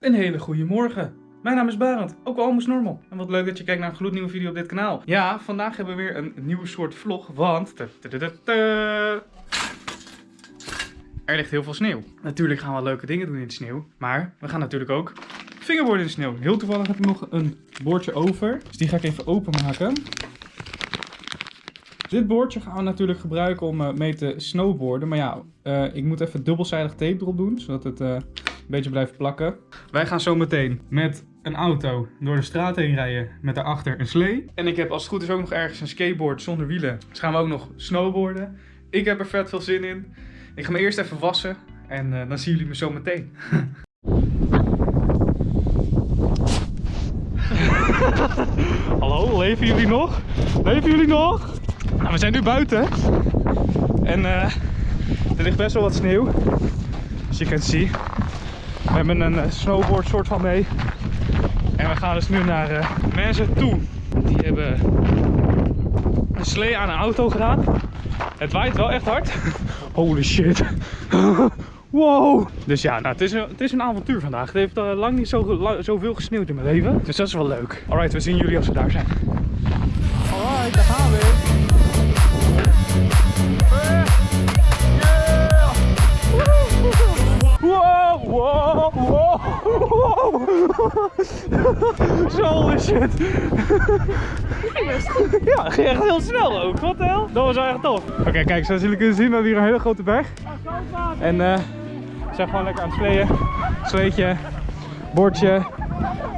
Een hele goede morgen. Mijn naam is Barend, ook wel almost normal. En wat leuk dat je kijkt naar een gloednieuwe video op dit kanaal. Ja, vandaag hebben we weer een nieuwe soort vlog, want... Er ligt heel veel sneeuw. Natuurlijk gaan we leuke dingen doen in de sneeuw, maar we gaan natuurlijk ook fingerboarden in de sneeuw. Heel toevallig heb ik nog een boordje over, dus die ga ik even openmaken. Dit boordje gaan we natuurlijk gebruiken om eh, mee te snowboarden. Maar ja, eh, ik moet even dubbelzijdig tape erop doen, zodat het eh, beetje blijft plakken. Wij gaan zo meteen met een auto door de straat heen rijden met daarachter een slee. En ik heb als het goed is ook nog ergens een skateboard zonder wielen. Dus gaan we ook nog snowboarden. Ik heb er vet veel zin in. Ik ga me eerst even wassen en dan zien jullie me zo meteen. Hallo, leven jullie nog? Leven jullie nog? Nou, we zijn nu buiten. En uh, er ligt best wel wat sneeuw. Als je kunt zien. We hebben een uh, snowboard soort van mee. En we gaan dus nu naar uh, mensen toe. Die hebben een slee aan een auto gedaan. Het waait wel echt hard. Holy shit. Wow! Dus ja, nou, het, is een, het is een avontuur vandaag. Het heeft uh, lang niet zo, zoveel gesneeuwd in mijn leven. Dus dat is wel leuk. Alright, we zien jullie als we daar zijn. Alright, daar gaan we. Wow, wow, wow, holy shit. Ja, ging echt heel snel ook. Wat de hel? Dat was echt tof. Oké, kijk, zoals jullie kunnen zien, we hebben hier een hele grote berg. En uh, we zijn gewoon lekker aan het sleeën. Sleetje, bordje.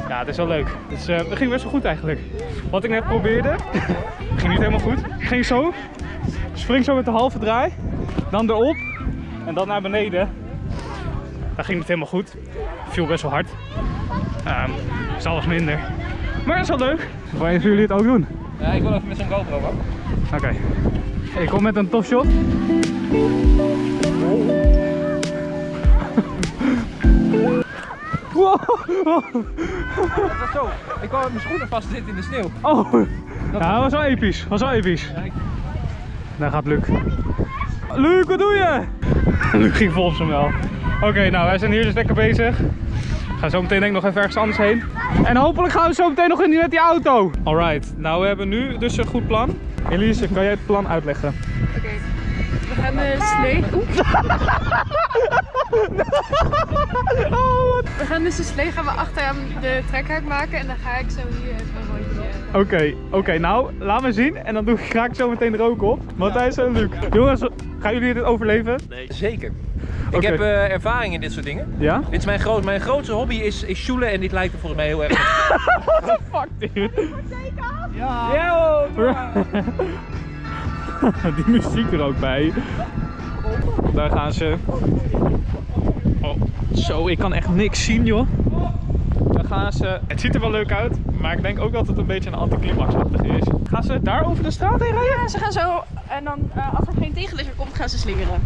Ja, het is wel leuk. Dus uh, het ging best wel goed eigenlijk. Wat ik net probeerde, ging niet helemaal goed. Ik ging zo, spring zo met de halve draai, dan erop en dan naar beneden. Dat ging niet helemaal goed. Viel best wel hard. Um, is alles minder. Maar dat is wel leuk. Wanneer jullie het ook doen? Ja, ik wil even met zo'n GoPro man. Oké. Okay. Ik kom met een tof shot. Wow. Dat was zo. Ik kwam met mijn schoenen vast zitten in de sneeuw. Oh. Dat ja, was wel episch. Was wel episch. Ja, ik... Daar gaat Luc. Luc, wat doe je? Luc ging volgens hem wel. Oké, okay, nou wij zijn hier dus lekker bezig. We gaan zo meteen denk ik nog even ergens anders heen. En hopelijk gaan we zo meteen nog in met die auto. Alright, nou we hebben nu dus een goed plan. Elise, kan jij het plan uitleggen? Oké, okay. we gaan de slee... oh, we gaan dus de slee gaan we achter de trekhaak maken en dan ga ik zo hier even een rondje... Oké, okay, oké, okay, nou laat me zien en dan doe, ga ik zo meteen er ook op. Matthijs en Luc. Jongens, gaan jullie dit overleven? Nee. Zeker. Ik heb uh, ervaring in dit soort dingen. Ja? Dit is mijn, groot, mijn grootste hobby is, is shoelen en dit lijkt er volgens mij heel erg What the fuck, dude? Ja! Ja, Die muziek er ook bij. Daar gaan ze. Oh, zo, ik kan echt niks zien, joh. Daar gaan ze. Het ziet er wel leuk uit, maar ik denk ook dat het een beetje een anticlimaxachtig is. Gaan ze daar over de straat heen rijden? Ja, ze gaan zo. En dan, uh, als er geen tegenligger komt, gaan ze slingeren.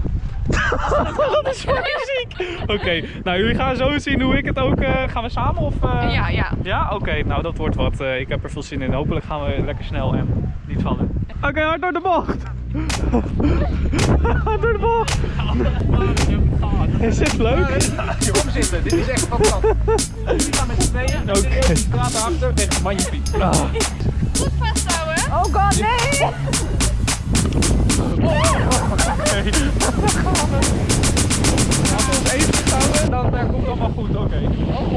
dat is voor muziek. Oké, okay, nou jullie gaan zo zien hoe ik het ook. Uh, gaan we samen of? Uh... Ja, ja. Ja, oké. Okay, nou dat wordt wat. Uh, ik heb er veel zin in. Hopelijk gaan we lekker snel en niet vallen. Oké, okay, hard door de bocht. hard door de bocht. Is dit leuk? Kom zitten, dit is echt fantastisch. We gaan met z'n tweeën. Oké. Okay. Straat achter, echt magnifiek. Ah. Goed vasthouden. Oh god, nee! Okay. Als we ons even houden, dan uh, komt het allemaal goed. Oké. Okay. Oh,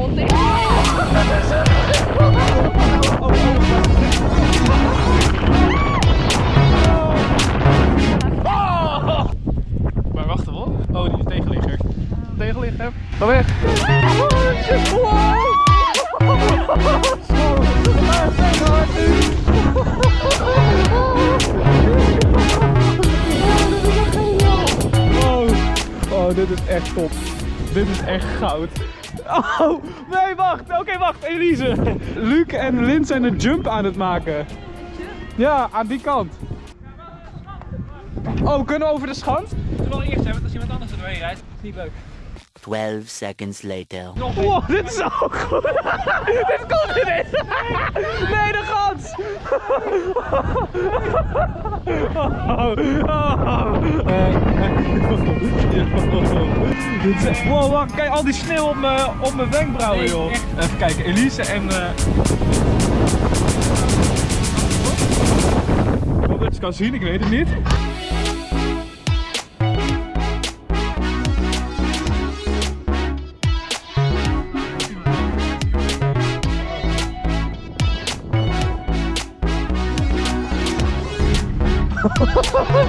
Oh, nee, wacht. Oké, wacht. Elise. Luc en Lint zijn een jump aan het maken. Ja, aan die kant. Oh, kunnen we over de schans? Het is wel eerst, hè, want als iemand anders er doorheen rijdt, is niet leuk. 12 seconds later. Wow, dit is ook goed. dit komt erin. Nee, de gans. Oh, oh. Wow, wacht, kijk al die sneeuw op mijn op mijn wenkbrauwen, joh. Even kijken, Elise en. eh Of het kan zien, ik weet het niet.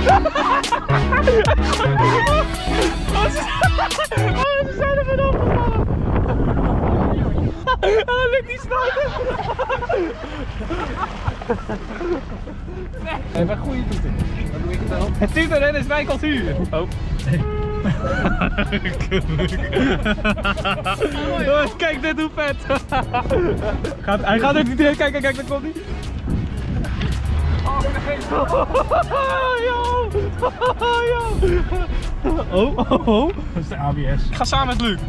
Oh, ze zijn er vanaf gevallen. Oh, lukt niet snel. Hey, wat goede toeter. Wat doe ik dan? Het tieten is mijn cultuur. Oh. Kijk dit hoe vet. Gaat, hij gaat er niet in. Kijk, kijk, kijk, daar komt hij. Oh, oh, oh. Dat is de ABS. Ik ga samen met Luc.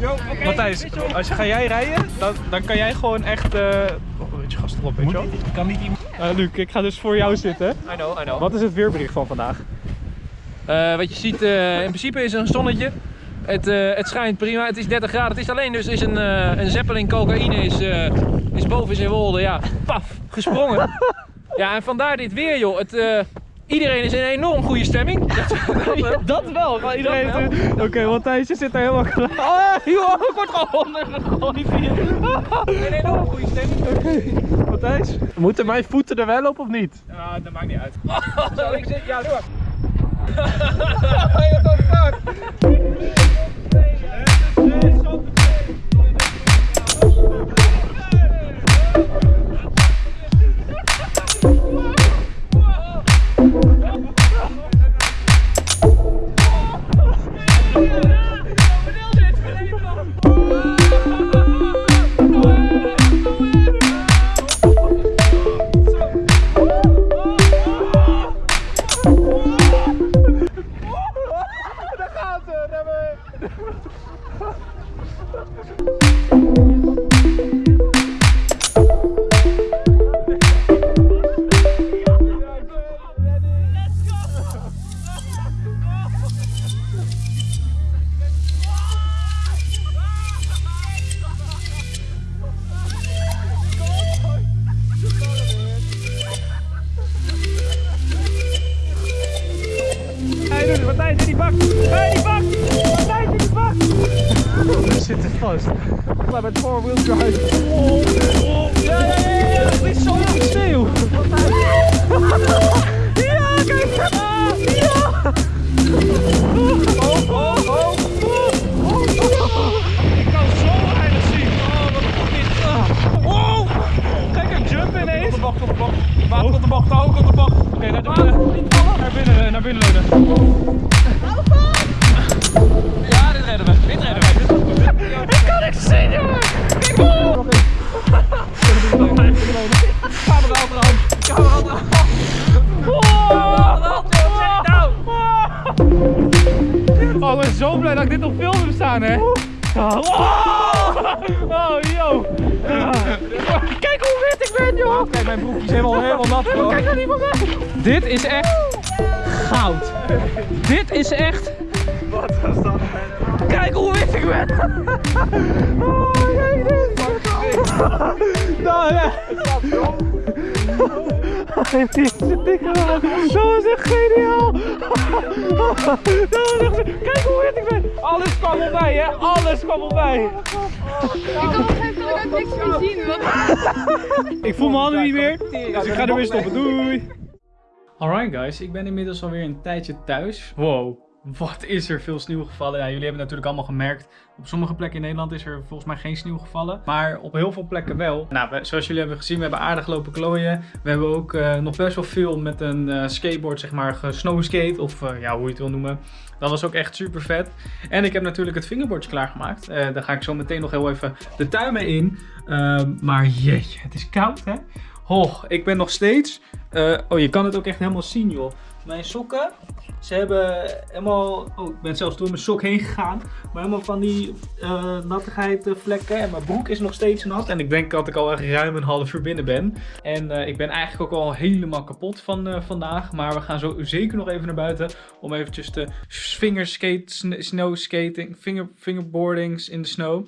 Matthijs, als je, ga jij rijden, dan, dan kan jij gewoon echt... eh Oh, weet je, gast erop, weet je wel. Ik kan niet iemand... Eh, Luc, ik ga dus voor jou zitten. I know, I know. Wat is het weerbericht van vandaag? Eh, wat je ziet, eh, in principe is er een zonnetje. Het, eh, het schijnt prima. Het is 30 graden. Het is alleen dus is een, een zeppelin cocaïne is, eh, is boven zijn wolde. Ja, paf, gesprongen. ja, en vandaar dit weer, joh. Het, eh, iedereen is in een enorm goede stemming. Dat, dat wel. Dat wel, maar iedereen... Oké, Matthijs, je zit daar helemaal klaar. Oh, joh, ik word gewoon ondergegooid hier. Een enorm goede stemming. Matthijs? Moeten mijn voeten er wel op of niet? Ja, dat maakt niet uit. Zo, ik zit, ja. What the fuck? Zo veel sneeuw. Ja, kijk. Ah, Ja. Oh, oh, oh. Ik kan zo weinig zien. Oh, wat goed dit. Ah. Oh, kijk een jump ineens. Op de bocht, op de bocht. Water op de bocht, hoog op de bocht. Oké, naar binnen. Naar binnen, naar binnen leunen. Hè? Oh, oh yo! Kijk hoe wit ik ben, joh! Kijk, mijn broekje is helemaal, helemaal nat. hoor. Kijk naar die van mij! Dit is echt goud. Dit is echt. Wat was dat? Kijk hoe wit ik ben! Oh, kijk dit! Nou ja. Hij heeft zijn dikke aan. Dat was echt geniaal! Dat was echt... Kijk hoe wit ik ben! Alles kwam erbij, hè? Alles kwam erbij! Ik kan op een gegeven moment ook niks meer zien. Want... Ik voel mijn handen niet meer, dus ik ga er weer stoppen. Doei! Alright guys, ik ben inmiddels alweer een tijdje thuis. Wow, wat is er veel sneeuw gevallen. Ja, jullie hebben het natuurlijk allemaal gemerkt. Op sommige plekken in Nederland is er volgens mij geen sneeuw gevallen. Maar op heel veel plekken wel. Nou, zoals jullie hebben gezien, we hebben aardig lopen klooien. We hebben ook eh, nog best wel veel met een eh, skateboard, zeg maar, gesnowskate. Of eh, ja, hoe je het wil noemen. Dat was ook echt super vet. En ik heb natuurlijk het fingerboardje klaargemaakt. Daar ga ik zo meteen nog heel even de tuin mee in. Ehm, maar jeetje, het is koud hè. Oh, ik ben nog steeds... eh, oh, je kan het ook echt helemaal zien joh. mijn sokken. Ze hebben helemaal, oh ik ben zelfs door mijn sok heen gegaan. Maar helemaal van die eh, nattigheid eh, vlekken. En mijn broek is nog steeds nat. En ik denk dat ik al echt ruim een half uur binnen ben. En ik ben eigenlijk ook al helemaal kapot van vandaag. Maar we gaan zo zeker nog even naar buiten. Om eventjes te fingerskate, sn- snow skating, finger, fingerboardings in de snow.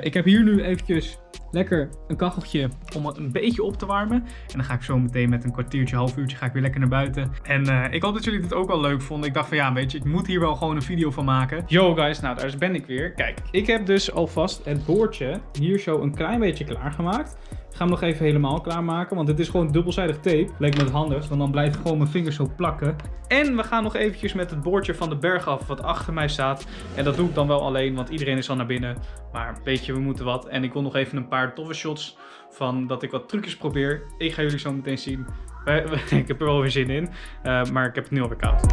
Ik heb hier nu eventjes lekker een kacheltje om het een beetje op te warmen. En dan ga ik zo meteen met een half uurtje ga ik weer lekker naar buiten. En eh, ik hoop dat jullie dit ook wel leuk vonden. Ik dacht van ja, weet je, ik moet hier wel gewoon een video van maken. Yo guys, nou daar ben ik weer. Kijk, ik heb dus alvast het boordje hier zo een klein beetje klaargemaakt. Ik ga hem nog even helemaal klaarmaken, want het is gewoon dubbelzijdig tape. Leek me het handigst, want dan blijft gewoon mijn vingers zo plakken. En we gaan nog eventjes met het boordje van de berg af, wat achter mij staat. En dat doe ik dan wel alleen, want iedereen is al naar binnen. Maar weet je, we moeten wat. En ik wil nog even een paar toffe shots van dat ik wat trucjes probeer. Ik ga jullie zo meteen zien. Ik heb er wel weer zin in, eh, maar ik heb het nu alweer koud.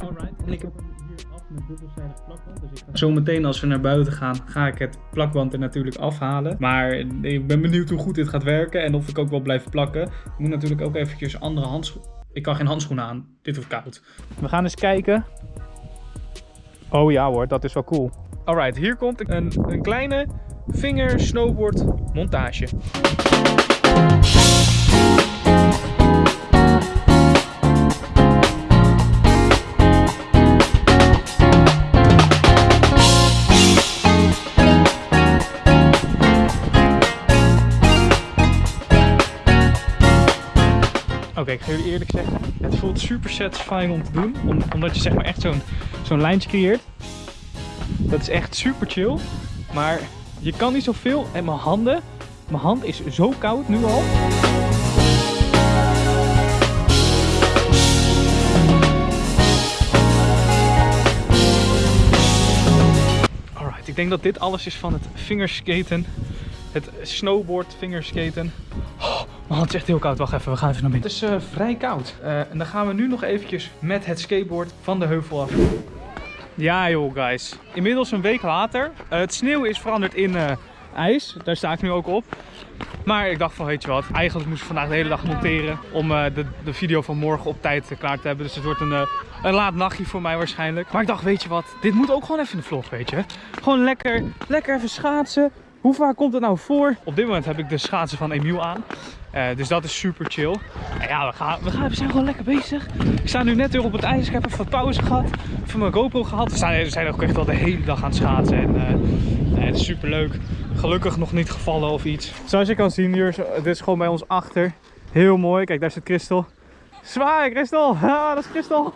Alright, en ik heb hem hier af met dubbelzijdig plakband. Dus ik ga zometeen als we naar buiten gaan, ga ik het plakband er natuurlijk afhalen. Maar ik ben benieuwd hoe goed dit gaat werken en of ik ook wel blijf plakken. Ik moet natuurlijk ook eventjes andere handschoenen. Ik kan geen handschoenen aan. Dit wordt koud. We gaan eens kijken. Oh ja hoor, dat is wel cool. Alright, hier komt een, een kleine vinger snowboard montage. Oké, ik ga jullie eerlijk zeggen, het voelt super satisfying om te doen. om- omdat je zeg maar echt zo'n zo'n lijntje creëert. Dat is echt super chill. Maar je kan niet zoveel. En mijn handen, mijn hand is zo koud nu al. Alright, ik denk dat dit alles is van het fingerskaten. Het snowboard fingerskaten. Oh, hand is echt heel koud. Wacht even, we gaan even naar binnen. Het is eh, vrij koud. Eh, en dan gaan we nu nog eventjes met het skateboard van de heuvel af. Ja joh guys, inmiddels een week later. Eh, het sneeuw is veranderd in ijs, daar sta ik nu ook op. Maar ik dacht van weet je wat, eigenlijk moest ik vandaag de hele dag monteren om de, de video van morgen op tijd klaar te hebben. Dus het wordt een, een laat nachtje voor mij waarschijnlijk. Maar ik dacht weet je wat, dit moet ook gewoon even in de vlog weet je. Gewoon lekker, lekker even schaatsen. Hoe vaak komt het nou voor? Op dit moment heb ik de schaatsen van Emiel aan. Eh, dus dat is super chill. En ja, we, gaan, we, gaan, we zijn gewoon lekker bezig. Ik sta nu net weer op het ijs. Ik heb even pauze gehad. Even mijn GoPro gehad. We zijn, we zijn ook echt wel de hele dag aan het schaatsen. En eh, het is super leuk. Gelukkig nog niet gevallen of iets. Zoals je kan zien hier, dit is gewoon bij ons achter. Heel mooi. Kijk, daar zit Christel. Zwaai, Christel! Ja, dat is Christel!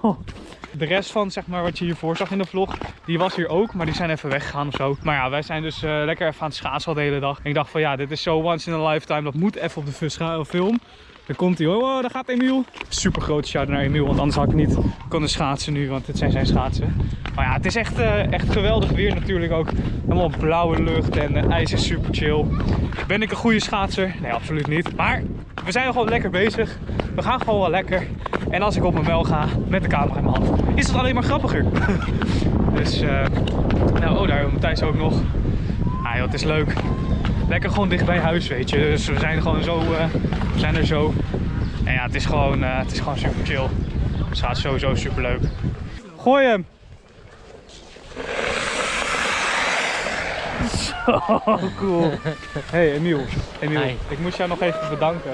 De rest van zeg maar, wat je hiervoor zag in de vlog, die was hier ook, maar die zijn even weggegaan of zo. Maar ja, wij zijn dus eh, lekker even aan het schaatsen al de hele dag. En ik dacht van ja, dit is zo once in a lifetime, dat moet even op de scha- film. Daar komt hij, oh, daar gaat Emiel. Super grote shout naar Emiel, want anders had ik niet kunnen schaatsen nu, want dit zijn zijn schaatsen. Maar ja, het is echt, eh, echt geweldig weer natuurlijk ook. Helemaal blauwe lucht en eh, ijs is super chill. Ben ik een goede schaatser? Nee, absoluut niet. Maar we zijn gewoon lekker bezig. We gaan gewoon wel lekker. En als ik op mijn mel ga met de camera in mijn hand, is het alleen maar grappiger. dus, eh, nou, oh, daar Matthijs ook nog. Ah joh, het is leuk. Lekker gewoon dicht bij huis, weet je. Dus we zijn gewoon zo, eh, we zijn er zo. En ja, het is gewoon, eh, het is gewoon super chill. Het gaat sowieso super leuk. Gooi hem! Zo cool. Hey Emiel, Emiel Hi. ik moest jou nog even bedanken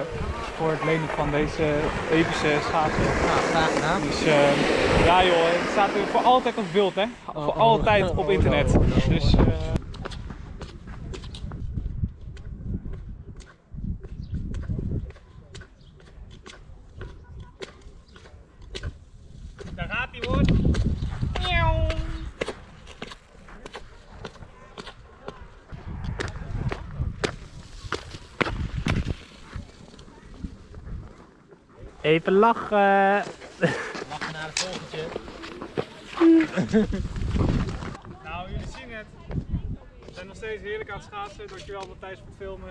voor het lenen van deze epische schaatsen. Nou, graag gedaan. Dus eh, ja joh, het staat voor altijd op beeld hè. voor oh, altijd oh, op oh, internet. no. Dus eh, Even lachen. Lachen naar het volgende. Nou, jullie zien het. We zijn nog steeds heerlijk aan het schaatsen. Dankjewel Matthijs voor het filmen.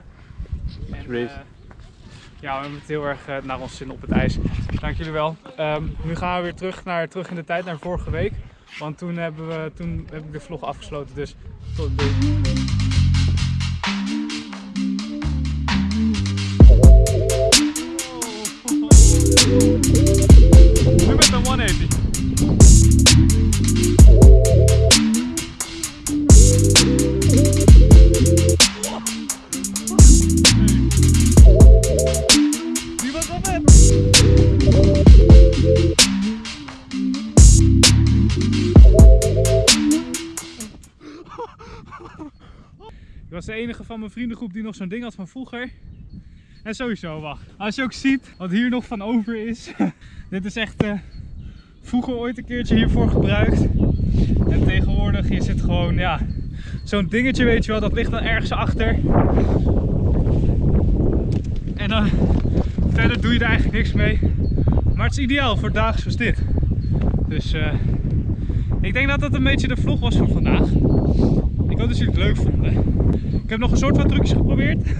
En, Alsjeblieft. eh, ja, we hebben het heel erg eh, naar ons zin op het ijs. Dank jullie wel. Ehm, nu gaan we weer terug, naar, terug in de tijd, naar vorige week. Want toen, hebben we, toen heb ik de vlog afgesloten. Dus tot doei. Van mijn vriendengroep die nog zo'n ding had van vroeger. En sowieso, wacht. Als je ook ziet wat hier nog van over is. Dit is echt eh, vroeger ooit een keertje hiervoor gebruikt. En tegenwoordig is het gewoon, ja, zo'n dingetje weet je wel. Dat ligt dan ergens achter. En dan verder doe je er eigenlijk niks mee. Maar het is ideaal voor dagen zoals dit. Dus eh, ik denk dat dat een beetje de vlog was van vandaag. Ik hoop dat jullie het leuk vonden. Ik heb nog een soort van trucjes geprobeerd.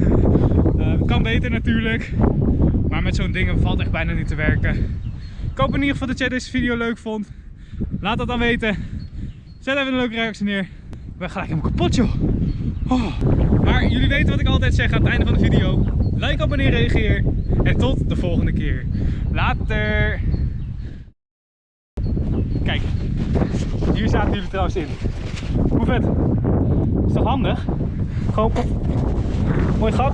Eh, kan beter natuurlijk. Maar met zo'n ding valt echt bijna niet te werken. Ik hoop in ieder geval dat jij deze video leuk vond. Laat dat dan weten. Zet even een leuke reactie neer. Ik ben gelijk helemaal kapot joh. Oh. Maar jullie weten wat ik altijd zeg aan het einde van de video. Like, abonneer, reageer. En tot de volgende keer. Later. Kijk, hier zaten jullie trouwens in. Hoe vet? Is toch handig? Gewoon, mooi gat.